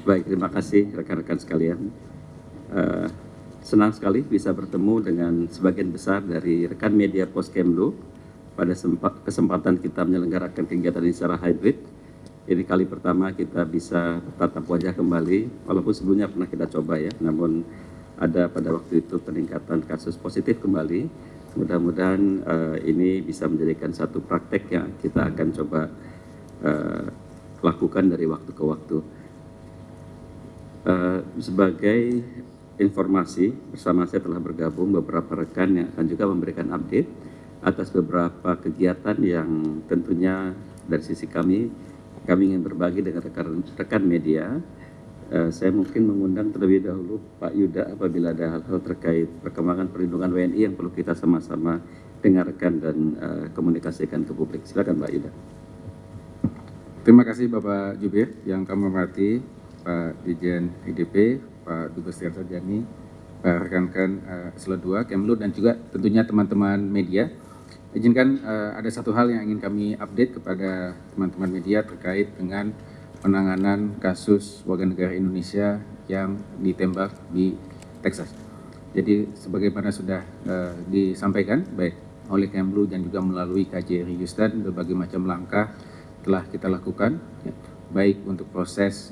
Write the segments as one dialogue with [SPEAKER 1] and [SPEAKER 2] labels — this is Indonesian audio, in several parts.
[SPEAKER 1] Baik, terima kasih rekan-rekan sekalian. Uh, senang sekali bisa bertemu dengan sebagian besar dari rekan media Poskemlu pada kesempatan kita menyelenggarakan kegiatan ini secara hybrid. Ini kali pertama kita bisa tatap wajah kembali, walaupun sebelumnya pernah kita coba ya, namun ada pada waktu itu peningkatan kasus positif kembali. Mudah-mudahan uh, ini bisa menjadikan satu praktek yang kita akan coba uh, lakukan dari waktu ke waktu. Uh, sebagai informasi, bersama saya telah bergabung beberapa rekan yang akan juga memberikan update atas beberapa kegiatan yang tentunya dari sisi kami, kami ingin berbagi dengan rekan-rekan media. Uh, saya mungkin mengundang terlebih dahulu Pak Yuda apabila ada hal-hal terkait perkembangan perlindungan WNI yang perlu kita sama-sama dengarkan dan uh, komunikasikan ke publik. Silakan Pak Yuda.
[SPEAKER 2] Terima kasih Bapak Jubir yang kami hormati Pak Dijen IDP, Pak Dubes Sarjani, Pak rekan-rekan uh, Selo 2, Kemlu, dan juga tentunya teman-teman media. Izinkan uh, ada satu hal yang ingin kami update kepada teman-teman media terkait dengan penanganan kasus warga negara Indonesia yang ditembak di Texas. Jadi sebagaimana sudah uh, disampaikan baik oleh Kemlu dan juga melalui KJRI Houston berbagai macam langkah telah kita lakukan, ya, baik untuk proses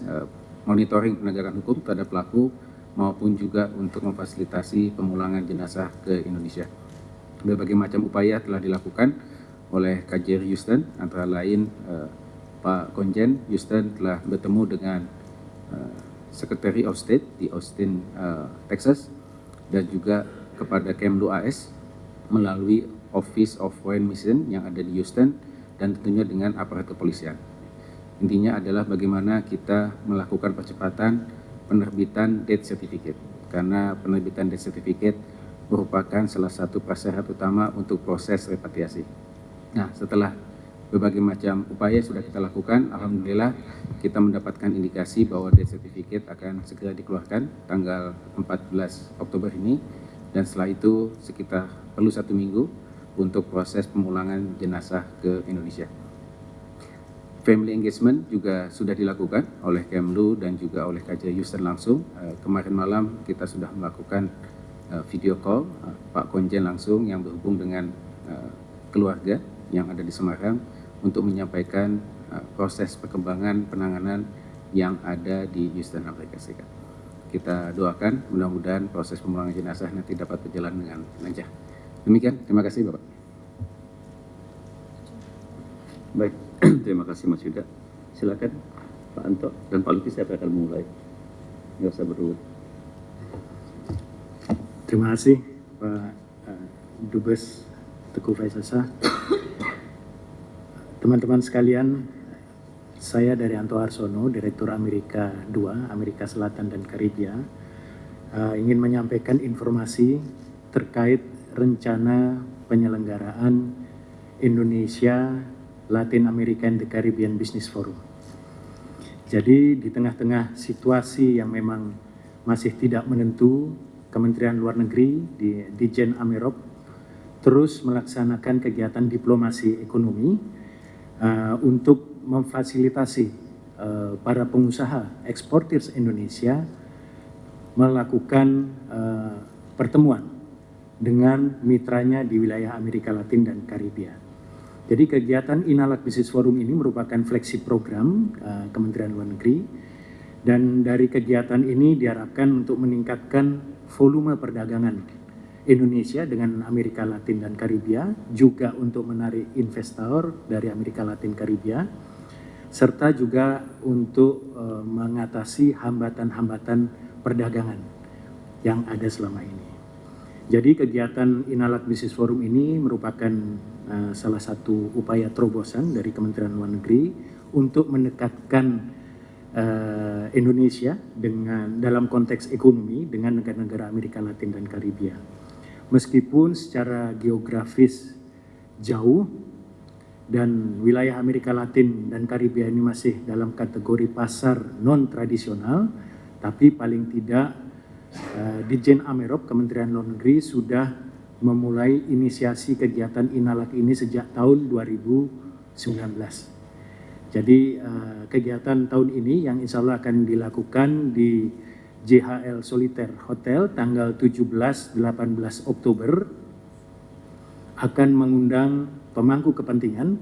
[SPEAKER 2] monitoring penegakan hukum terhadap pelaku maupun juga untuk memfasilitasi pemulangan jenazah ke Indonesia. Berbagai macam upaya telah dilakukan oleh KJRI Houston, antara lain uh, Pak Konjen Houston telah bertemu dengan uh, Secretary of State di Austin, uh, Texas, dan juga kepada Kemlu AS melalui Office of Foreign Mission yang ada di Houston, dan tentunya dengan aparat kepolisian. Intinya adalah bagaimana kita melakukan percepatan penerbitan death certificate. Karena penerbitan death certificate merupakan salah satu prasyarat utama untuk proses repatriasi. Nah, setelah berbagai macam upaya sudah kita lakukan, Alhamdulillah kita mendapatkan indikasi bahwa death certificate akan segera dikeluarkan tanggal 14 Oktober ini. Dan setelah itu sekitar perlu satu minggu untuk proses pemulangan jenazah ke Indonesia. Family engagement juga sudah dilakukan oleh Kemlu dan juga oleh KJ Houston langsung. Uh, kemarin malam kita sudah melakukan uh, video call uh, Pak Konjen langsung yang berhubung dengan keluarga yang ada di Semarang untuk menyampaikan proses perkembangan penanganan yang ada di Houston, Amerika Serikat. Kita doakan mudah-mudahan proses pemulangan jenazah nanti dapat berjalan dengan lancar. Demikian, terima kasih Bapak.
[SPEAKER 1] Baik, terima kasih Mas Yuda. Silakan Pak Anto dan Pak Lutfi siapa akan mulai. Nggak usah berurut.
[SPEAKER 3] Terima kasih Pak uh, Dubes Teguh Faisasa. Teman-teman sekalian, saya dari Anto Arsono, Direktur Amerika II, Amerika Selatan dan Karibia, uh, ingin menyampaikan informasi terkait rencana penyelenggaraan Indonesia Latin American the Caribbean Business Forum. Jadi di tengah-tengah situasi yang memang masih tidak menentu, Kementerian Luar Negeri di Dijen Amerop terus melaksanakan kegiatan diplomasi ekonomi uh, untuk memfasilitasi uh, para pengusaha eksportir Indonesia melakukan uh, pertemuan dengan mitranya di wilayah Amerika Latin dan Karibia. Jadi kegiatan Inalak Business Forum ini merupakan flagship program uh, Kementerian Luar Negeri dan dari kegiatan ini diharapkan untuk meningkatkan volume perdagangan Indonesia dengan Amerika Latin dan Karibia, juga untuk menarik investor dari Amerika Latin Karibia, serta juga untuk uh, mengatasi hambatan-hambatan perdagangan yang ada selama ini. Jadi kegiatan Inalat Business Forum ini merupakan uh, salah satu upaya terobosan dari Kementerian Luar Negeri untuk mendekatkan uh, Indonesia dengan dalam konteks ekonomi dengan negara-negara Amerika Latin dan Karibia. Meskipun secara geografis jauh dan wilayah Amerika Latin dan Karibia ini masih dalam kategori pasar non tradisional, tapi paling tidak uh, Dijen Amerop Kementerian Luar Negeri sudah memulai inisiasi kegiatan Inalak ini sejak tahun 2019. Jadi uh, kegiatan tahun ini yang insya Allah akan dilakukan di JHL Soliter Hotel tanggal 17-18 Oktober akan mengundang pemangku kepentingan,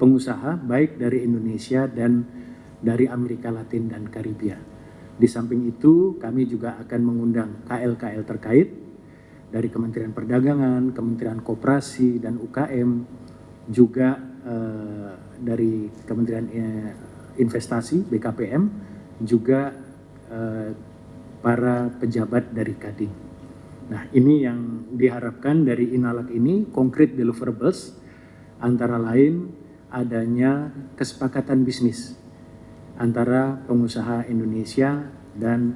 [SPEAKER 3] pengusaha baik dari Indonesia dan dari Amerika Latin dan Karibia. Di samping itu kami juga akan mengundang KL-KL terkait dari Kementerian Perdagangan, Kementerian Koperasi dan UKM, juga eh, dari Kementerian eh, Investasi BKPM, juga eh, para pejabat dari Kadin. Nah ini yang diharapkan dari Inalak ini konkret deliverables antara lain adanya kesepakatan bisnis antara pengusaha Indonesia dan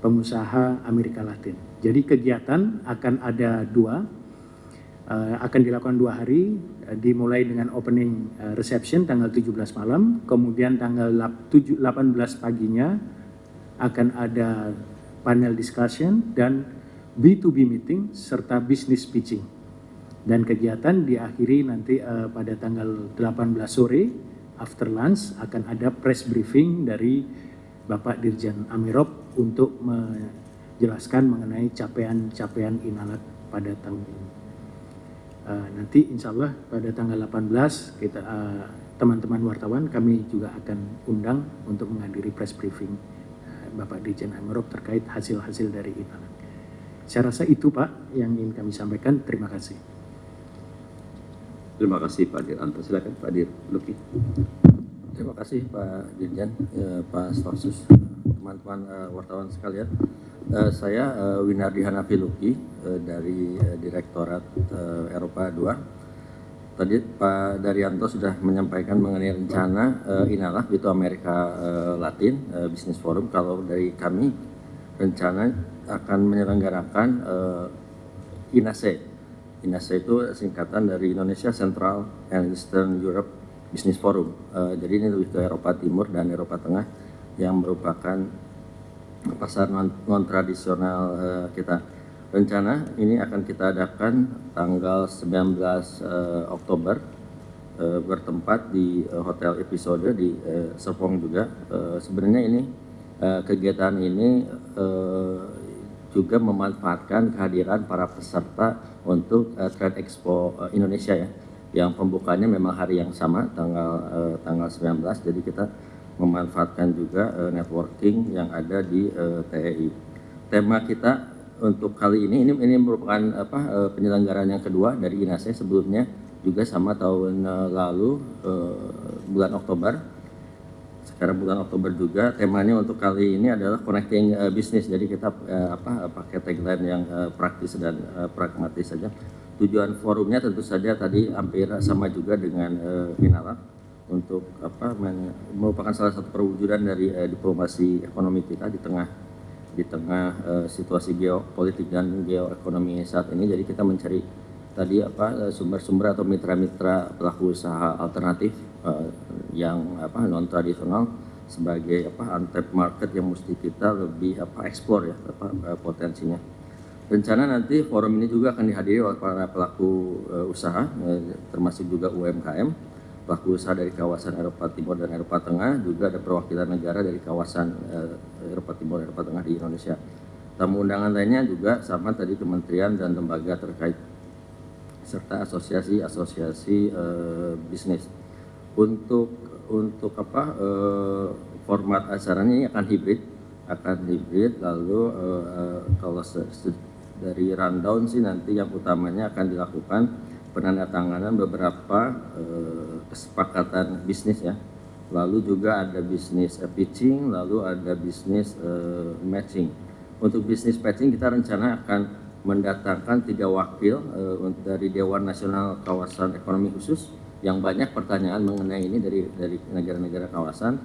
[SPEAKER 3] pengusaha Amerika Latin. Jadi kegiatan akan ada dua, uh, akan dilakukan dua hari, uh, dimulai dengan opening uh, reception tanggal 17 malam, kemudian tanggal 7, 18 paginya akan ada panel discussion dan B2B meeting serta business pitching. Dan kegiatan diakhiri nanti pada tanggal 18 sore after lunch akan ada press briefing dari Bapak Dirjen Amirop untuk menjelaskan mengenai capaian-capaian Inalat pada tahun ini. Uh, nanti insya Allah pada tanggal 18 kita uh, teman-teman wartawan kami juga akan undang untuk menghadiri press briefing uh, Bapak Dirjen Amirop terkait hasil-hasil dari Inalat. Saya rasa itu Pak yang ingin kami sampaikan. Terima kasih.
[SPEAKER 1] Terima kasih Pak Diranto. Silakan Pak Dir Luki.
[SPEAKER 4] Terima kasih Pak Dirjen, ya, Pak Stoksus, teman-teman uh, wartawan sekalian. Uh, saya uh, Winardi Hanafi Luki uh, dari uh, Direktorat uh, Eropa 2. Tadi Pak Daryanto sudah menyampaikan mengenai rencana uh, Inalah itu Amerika uh, Latin uh, Business Forum. Kalau dari kami rencana akan menyelenggarakan uh, INASE INASE itu singkatan dari Indonesia Central and Eastern Europe Business Forum. Uh, jadi ini lebih ke Eropa Timur dan Eropa Tengah yang merupakan pasar non, tradisional uh, kita. Rencana ini akan kita adakan tanggal 19 uh, eh, Oktober uh, bertempat di uh, Hotel Episode di uh, Serpong juga. Uh, sebenarnya ini uh, kegiatan ini uh, juga memanfaatkan kehadiran para peserta untuk uh, Trade Expo uh, Indonesia ya. Yang pembukanya memang hari yang sama tanggal uh, tanggal 19 jadi kita memanfaatkan juga uh, networking yang ada di uh, TEI. Tema kita untuk kali ini ini ini merupakan apa uh, penyelenggaraan yang kedua dari INASE sebelumnya juga sama tahun lalu uh, bulan Oktober sekarang bulan Oktober juga temanya untuk kali ini adalah connecting uh, business. Jadi kita uh, apa pakai tagline yang uh, praktis dan uh, pragmatis saja. Tujuan forumnya tentu saja tadi hampir sama juga dengan uh, untuk apa merupakan salah satu perwujudan dari uh, diplomasi ekonomi kita di tengah di tengah uh, situasi geopolitik dan geoekonomi saat ini. Jadi kita mencari tadi apa sumber-sumber atau mitra-mitra pelaku usaha alternatif uh, yang apa non tradisional sebagai apa untapped market yang mesti kita lebih apa ekspor ya apa uh, potensinya. Rencana nanti forum ini juga akan dihadiri oleh para pelaku uh, usaha uh, termasuk juga UMKM, pelaku usaha dari kawasan Eropa Timur dan Eropa Tengah, juga ada perwakilan negara dari kawasan uh, Eropa Timur dan Eropa Tengah di Indonesia. Tamu undangan lainnya juga sama tadi kementerian dan lembaga terkait serta asosiasi-asosiasi uh, bisnis untuk untuk apa uh, format acaranya ini akan hibrid akan hibrid lalu uh, kalau dari rundown sih nanti yang utamanya akan dilakukan penandatanganan beberapa uh, kesepakatan bisnis ya. Lalu juga ada bisnis uh, pitching lalu ada bisnis uh, matching. Untuk bisnis matching kita rencana akan mendatangkan tiga wakil uh, dari Dewan Nasional Kawasan Ekonomi Khusus yang banyak pertanyaan mengenai ini dari dari negara-negara kawasan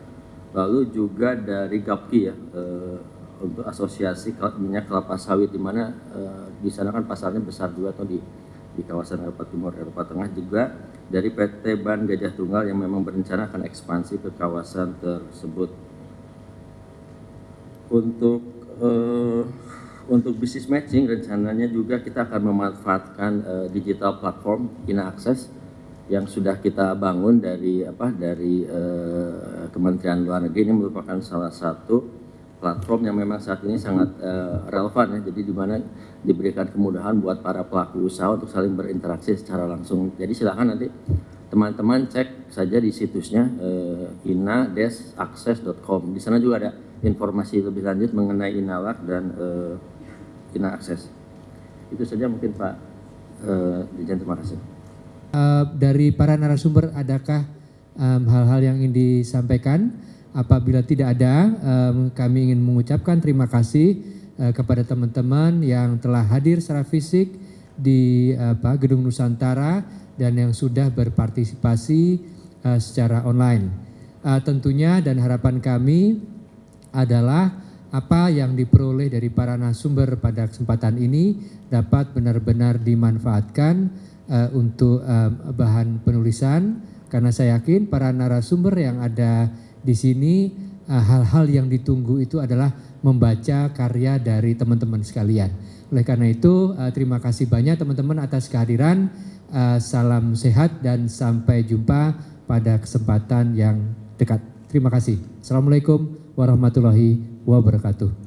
[SPEAKER 4] lalu juga dari GAPKI ya uh, untuk asosiasi minyak kelapa sawit di mana uh, di sana kan pasarnya besar juga atau di di kawasan Eropa Timur Eropa Tengah juga dari PT Ban Gajah Tunggal yang memang berencana akan ekspansi ke kawasan tersebut. Untuk uh, untuk bisnis matching rencananya juga kita akan memanfaatkan uh, digital platform Ina Access yang sudah kita bangun dari apa dari eh, Kementerian Luar Negeri ini merupakan salah satu platform yang memang saat ini sangat eh, relevan ya. Jadi di mana diberikan kemudahan buat para pelaku usaha untuk saling berinteraksi secara langsung. Jadi silakan nanti teman-teman cek saja di situsnya eh, ina-akses.com. Di sana juga ada informasi lebih lanjut mengenai Inalak dan eh, Ina Akses. Itu saja mungkin Pak eh, Dirjen terima kasih.
[SPEAKER 5] Eh, dari para narasumber adakah hal-hal yang ingin disampaikan? Apabila tidak ada, em, kami ingin mengucapkan terima kasih eh, kepada teman-teman yang telah hadir secara fisik di apa, Gedung Nusantara dan yang sudah berpartisipasi eh, secara online. Eh, tentunya dan harapan kami adalah apa yang diperoleh dari para narasumber pada kesempatan ini dapat benar-benar dimanfaatkan eh, untuk eh, bahan penulisan karena saya yakin para narasumber yang ada di sini eh, hal-hal yang ditunggu itu adalah membaca karya dari teman-teman sekalian. Oleh karena itu eh, terima kasih banyak teman-teman atas kehadiran. Eh, Salam sehat dan sampai jumpa pada kesempatan yang dekat. Terima kasih. Assalamualaikum warahmatullahi wabarakatuh.